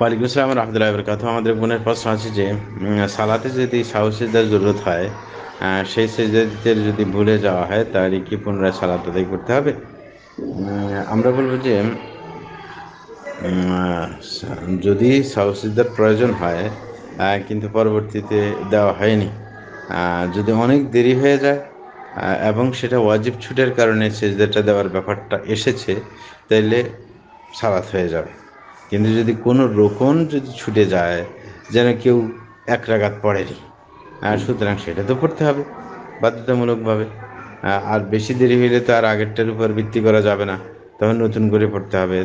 ওয়ালাইকুম আসসালাম রহমতুল্লাহ বরকাত আমাদের বোনের প্রশ্ন আছে যে সালাতে যদি সাহু সিজদার জরুরত হয় সেই সিজদাতে যদি ভুলে যাওয়া হয়, তাহলে কি পুনরায় সালাত আদায় করতে হবে? আমরা বলব যে যদি সাহু সিজদার প্রয়োজন হয় কিন্তু পরবর্তীতে দেওয়া হয়নি যদি অনেক দেরি হয়ে যায় এবং সেটা ওয়াজিব ছুটের কারণে সেজদাটা দেওয়ার ব্যাপারটা এসেছে, তাইলে সালাত হয়ে যাবে। কিন্তু যদি কোনো রোকন যদি ছুটে যায় যেন কেউ এক রাগাত পড়েনি। আর সুতরাং সেটা তো পড়তে হবে বাধ্যতামূলকভাবে। আর বেশি দেরি হইলে তো আর আগেরটার উপর ভিত্তি করা যাবে না। তখন নতুন করে পড়তে হবে।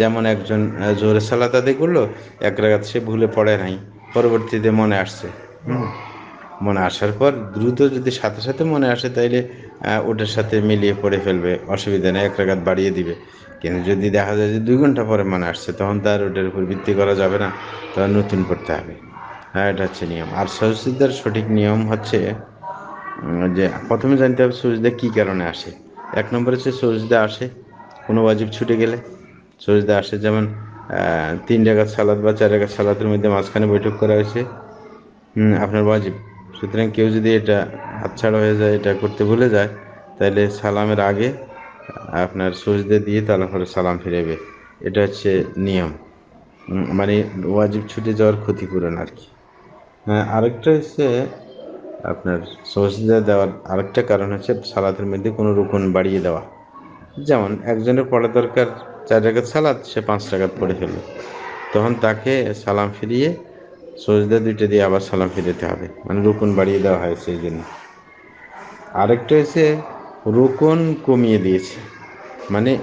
যেমন একজন জোরে সালাত আদায় করল এক রাগাত সে ভুলে পড়ে নাই। পরবর্তীতে মনে আসছে। মনে আসার পর দ্রুত যদি সাথে সাথে মনে আসে তাইলে ওটার সাথে মিলিয়ে পড়ে ফেলবে। অসুবিধা নেই এক রাগাত বাড়িয়ে দিবে। কিন্তু যদি দেখা যায় যে দুই ঘণ্টা পরে মনে আসছে, তখন তার ওটার উপর ভিত্তি করা যাবে না। তখন নতুন পড়তে হবে। হ্যাঁ এটা হচ্ছে নিয়ম। আর সহসিদ্ধার সঠিক নিয়ম হচ্ছে যে প্রথমে জানতে হবে সজদা কী কারণে আসে। এক নম্বরে হচ্ছে সজদা আসে কোনো ওয়াজিব ছুটে গেলে। সজদা আসে যেমন তিন জায়গার সালাদ বা চার জায়গার সালাদের মধ্যে মাঝখানে বৈঠক করা হয়েছে। আপনার ওয়াজিব। সুতরাং কেউ যদি এটা হাতছাড়া হয়ে যায়, এটা করতে ভুলে যায়, তাহলে সালামের আগে আপনার সজদে দিয়ে তারপরে সালাম ফিরাবে এটা হচ্ছে নিয়ম। মানে ওয়াজিব ছুটে যাওয়ার ক্ষতিপূরণ আর কি। হ্যাঁ আরেকটা হচ্ছে আপনার সজদা দেওয়ার আরেকটা কারণ হচ্ছে সালাতের মধ্যে কোনো রুকুন বাড়িয়ে দেওয়া। যেমন একজনের পড়া দরকার চার রাকাত সালাদ সে পাঁচ রাকাত পড়ে ফেলল। তখন তাকে সালাম ফিরিয়ে সজদা দুইটা দিয়ে আবার সালাম ফিরাতে হবে। মানে রুকন বাড়িয়ে দেওয়া হয় সেই জন্য। আরেকটা হচ্ছে রোকন কমিয়ে দিয়েছে। মানে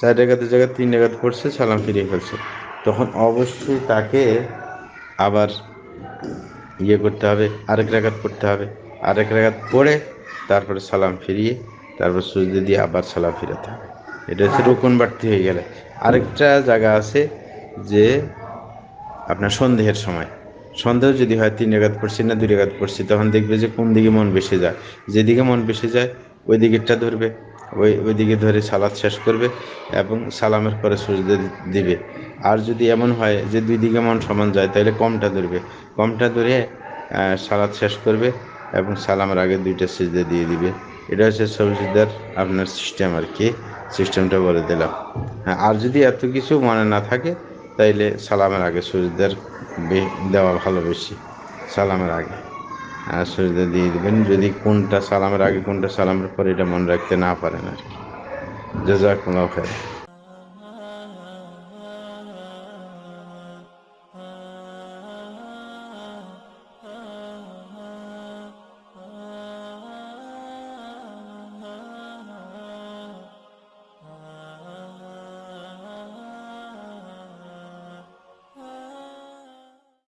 চার জায়গাতে জায়গায় তিন জায়গাতে পড়ছে সালাম ফিরিয়ে ফেলছে। তখন অবশ্যই তাকে আবার ইয়ে করতে হবে, আরেক রাগাত পড়তে হবে। আরেক রাগাত পড়ে তারপরে সালাম ফিরিয়ে, তারপর সুজদে দিয়ে আবার সালাম ফিরাতে হবে। এটা হচ্ছে রোকন বাড়তি হয়ে গেলে। আরেকটা জায়গা আছে যে আপনার সন্দেহের সময়। সন্দেহ যদি হয়, তিন রেগাত পড়ছি না, দুই রেগাত পড়ছি তখন দেখবে যে কোন দিকে মন বেশি যায়। যেদিকে মন বেশি যায় ওই দিকেরটা ধরবে, ওই ওই দিকে ধরে সালাদ শেষ করবে এবং সালামের পরে সুজদে দিবে। আর যদি এমন হয় যে দুই দিকে মন সমান যায়, তাহলে কমটা ধরবে। কমটা ধরে সালাদ শেষ করবে এবং সালামের আগে দুইটা সিজদে দিয়ে দিবে। এটা হচ্ছে সবজিদার আপনার সিস্টেম আর কি সিস্টেমটা বলে দিলাম। হ্যাঁ আর যদি এত কিছু মনে না থাকে, তাইলে সালামের আগে সূর্যদের দেওয়া ভালো বেশি, সালামের আগে। সূর্য দিয়ে দিবেন। যদি কোনটা সালামের আগে, কোনটা সালামের পরে এটা মনে রাখতে না পারেন আর কি। জাজাকুল্লাহ খায়